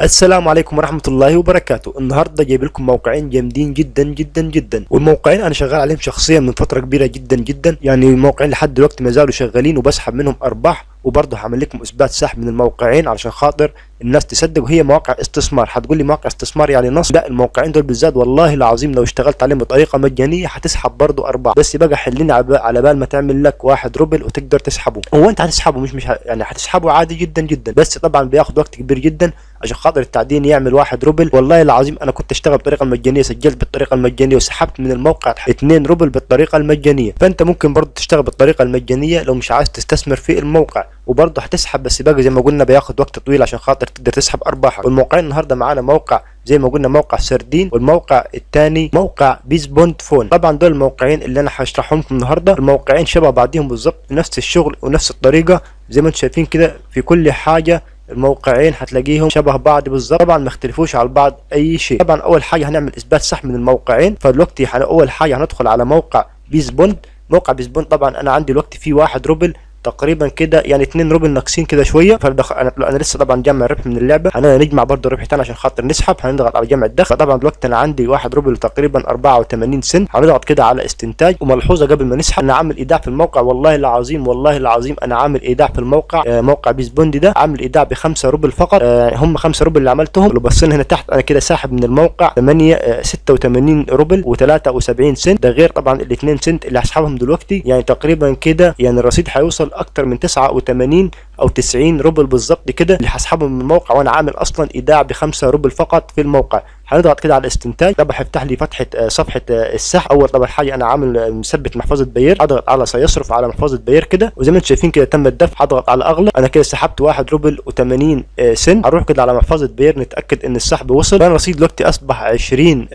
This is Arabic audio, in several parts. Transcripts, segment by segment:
السلام عليكم ورحمة الله وبركاته. النهاردة جايب لكم موقعين جامدين جدا جدا جدا. والموقعين أنا شغال عليهم شخصيا من فترة كبيرة جدا جدا. يعني الموقعين لحد دلوقتي ما زالوا شغالين وبسحب منهم أرباح. وبرضه هعمل لكم إثبات سحب من الموقعين علشان خاطر الناس تصدق وهي مواقع استثمار. هتقول لي مواقع استثمار يعني نصب لا الموقعين دول بالذات والله العظيم لو اشتغلت عليهم بطريقة مجانية هتسحب برضه أرباح. بس بقى حليني على بال ما تعمل لك واحد روبل وتقدر تسحبه. هو انت هتسحبه مش مش. يعني هتسحبه عادي جدا جدا. بس طبعا بياخد وقت كبير جدا عشان خاطر التعدين يعمل واحد روبل. والله العظيم أنا كنت اشتغل بالطريقة المجانيه سجلت بالطريقة المجانية وسحبت من الموقع 2 روبل بالطريقة المجانية. فأنت ممكن برضه تشتغل بالطريقة المجانية لو مش عايز تستثمر في الموقع. وبرضه هتسحب بس باقي زي ما قلنا بياخد وقت طويل عشان خاطر تقدر تسحب أرباحك. والموقعين النهارده معانا موقع زي ما قلنا موقع سردين والموقع الثاني موقع بيز بوند فون. طبعا دول الموقعين اللي أنا هشرحهم لكم النهارده. الموقعين شبه بعضهم بالظبط نفس الشغل ونفس الطريقة. زي ما أنتم شايفين كده في كل حاجة الموقعين هتلاقيهم شبه بعض بالظبط. طبعا ما اختلفوش على بعض أي شيء. طبعا أول حاجة هنعمل إثبات سحب من الموقعين. فدلوقتي أول حاجة هندخل على موقع بيز بوند موقع بيز بوند طبعا أنا عندي دلوقتي فيه واحد روبل تقريبا كده يعني 2 روبل ناقصين كده شوية. فدخل أنا, أنا لسه طبعا جمع ربح من اللعبة. أنا نجمع برضه ربح تاني عشان خاطر نسحب. هنضغط على جمع الدخل. طبعا دلوقتي أنا عندي 1 روبل تقريبا 84 سنت. هنضغط كده على استنتاج. وملحوظة قبل ما نسحب. أنا عامل إيداع في الموقع. والله العظيم والله العظيم أنا عامل إيداع في الموقع. آه موقع بيز بوندي ده عامل إيداع ب 5 روبل فقط. آه هم 5 روبل اللي عملتهم. لو بصينا هنا تحت. أنا كده ساحب من الموقع 8 آه 86 روبل و73 سنت. ده غير طبعا ال 2 سنت اللي هسحبهم دلوقتي. يعني تقريبا كده يعني الرصيد هيوصل أكتر من 9 89 أو 90 روبل بالظبط كده اللي هسحبهم من الموقع وأنا عامل أصلا إيداع ب 5 روبل فقط في الموقع. هنضغط كده على الاستنتاج طبعا هيفتح لي فتحة صفحة السحب. أول طبعا حاجة أنا عامل مثبت محفظة بير أضغط على سيصرف على محفظة بير كده. وزي ما أنتم شايفين كده تم الدفع. هضغط على أغلى. أنا كده سحبت 1 روبل و80 سنت. هروح كده على محفظة بير نتأكد إن السحب وصل. فانا رصيد دلوقتي أصبح 20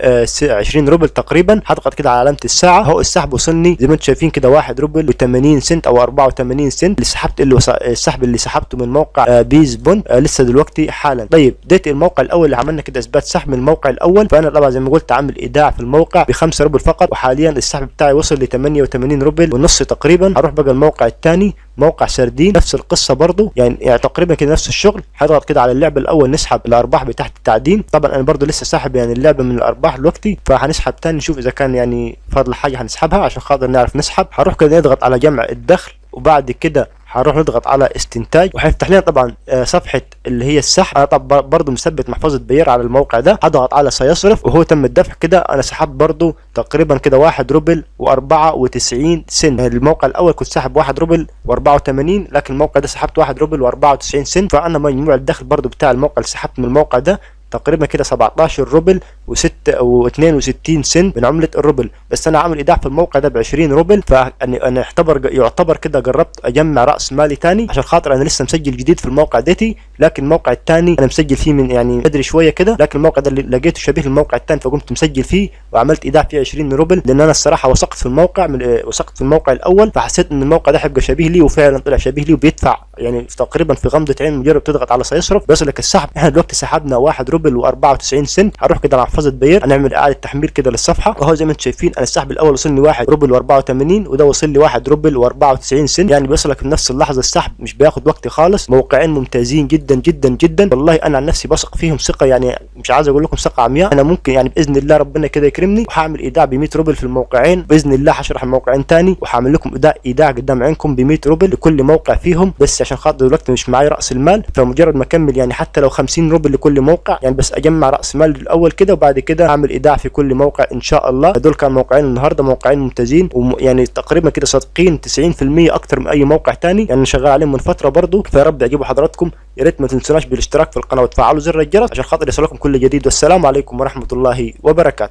20 روبل تقريبا. هضغط كده على علامة الساعة. أهو السحب وصلني. زي ما أنتم شايفين كده 1 روبل و80 سنت أو 84 سنت. اللي سحبت اللي السحب اللي سحبته من موقع بيز بوند لسه دلوقتي حالا. طيب ديت الموقع الأول اللي عملنا كده إثبات سحب من الموقع الأول. فأنا طبعا زي ما قلت عامل إيداع في الموقع ب 5 روبل فقط وحاليا السحب بتاعي وصل ل 88 روبل ونص تقريبا. هروح بقى الموقع الثاني موقع سردين نفس القصة برضو يعني, يعني تقريبا كده نفس الشغل. هضغط كده على اللعبه الأول نسحب الأرباح بتاعت التعدين. طبعا أنا برضو لسه ساحب يعني اللعبة من الأرباح دلوقتي فهنسحب تاني نشوف إذا كان يعني فاضل حاجة هنسحبها عشان خاطر نعرف نسحب. هروح كده نضغط على جمع الدخل وبعد كده هنروح نضغط على استنتاج. وهيفتح لنا طبعا صفحة اللي هي السحب. أنا طبعا برضه مثبت محفظه بير على الموقع ده. هضغط على سيصرف وهو تم الدفع كده. أنا سحبت برضه تقريبا كده 1 روبل و94 سنت. الموقع الأول كنت ساحب 1 روبل و84 لكن الموقع ده سحبت 1 روبل و94 سنت. فأنا مجموع الدخل برضه بتاع الموقع اللي سحبت من الموقع ده. تقريبا كده 17 روبل و6 و62 سنت من عملة الروبل بس أنا عامل إيداع في الموقع ده ب 20 روبل فانا أنا يعتبر يعتبر كده جربت أجمع رأس مالي تاني عشان خاطر أنا لسه مسجل جديد في الموقع ديتي لكن الموقع الثاني أنا مسجل فيه من يعني بدري شوية كده لكن الموقع ده اللي لقيته شبيه للموقع الثاني فقمت مسجل فيه وعملت إيداع فيه 20 روبل لأن أنا الصراحة وثقت في الموقع من وثقت في الموقع الأول فحسيت إن الموقع ده هيبقى شبيه لي وفعلا طلع شبيه لي وبيدفع يعني تقريبا في غمضة عين مجرد تضغط على سيصرف. بيصلك السحب إحنا دلوقتي سحبنا 1 روبل و94 سنت. هروح كده محفظة Payeer هنعمل إعادة تحميل كده للصفحة. وهو زي ما أنتم شايفين أنا السحب الأول وصلني 1 روبل و84 وده وصل لي 1 روبل و94 سنت. يعني بيوصلك في نفس اللحظة السحب مش بياخد وقت خالص. موقعين ممتازين جدا جدا جدا. والله أنا عن نفسي بثق فيهم ثقة يعني مش عايز أقول لكم ثقة عمياء. أنا ممكن يعني بإذن الله ربنا كده يكرمني وهعمل إيداع ب 100 روبل في الموقعين. بإذن الله هشرح الموقعين تاني وهعمل لكم إيداع إيداع قدام عينكم ب 100 روبل لكل موقع فيهم. بس عشان خاطر دلوقتي مش معايا رأس المال فمجرد ما أكمل يعني حتى لو 50 روبل لكل موقع يعني بس أجمع رأس مال الأول كده وبعد كده اعمل إيداع في كل موقع إن شاء الله. دول كان موقعين النهارده موقعين ممتازين ويعني تقريبا كده صادقين 90% أكتر من أي موقع تاني. يعني شغال عليهم من فترة برضو. فيا رب يعجبوا حضراتكم. يا ريت ما تنسوناش بالاشتراك في القناة وتفعلوا زر الجرس عشان خاطر يصلكم كل جديد. والسلام عليكم ورحمة الله وبركاته.